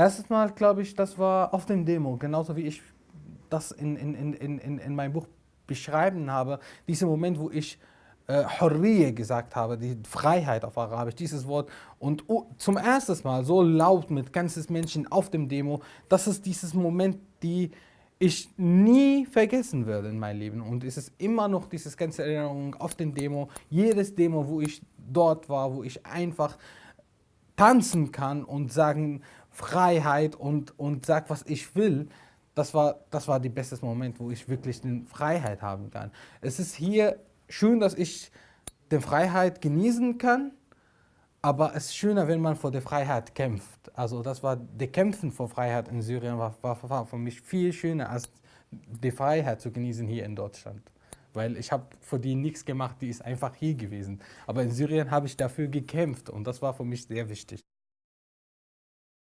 Erstes Mal, glaube ich, das war auf dem Demo, genauso wie ich das in, in, in, in, in meinem Buch beschreiben habe. Dieser Moment, wo ich äh, Hurriye gesagt habe, die Freiheit auf Arabisch, dieses Wort. Und oh, zum ersten Mal so laut mit ganzes Menschen auf dem Demo, das ist dieses Moment, die ich nie vergessen werde in meinem Leben. Und es ist immer noch diese ganze Erinnerung auf den Demo, jedes Demo, wo ich dort war, wo ich einfach tanzen kann und sagen Freiheit und, und sag, was ich will, das war, das war der beste Moment, wo ich wirklich die Freiheit haben kann. Es ist hier schön, dass ich die Freiheit genießen kann, aber es ist schöner, wenn man vor der Freiheit kämpft. Also das war, der Kämpfen vor Freiheit in Syrien war, war, war für mich viel schöner, als die Freiheit zu genießen hier in Deutschland. Weil ich habe für die nichts gemacht, die ist einfach hier gewesen. Aber in Syrien habe ich dafür gekämpft und das war für mich sehr wichtig.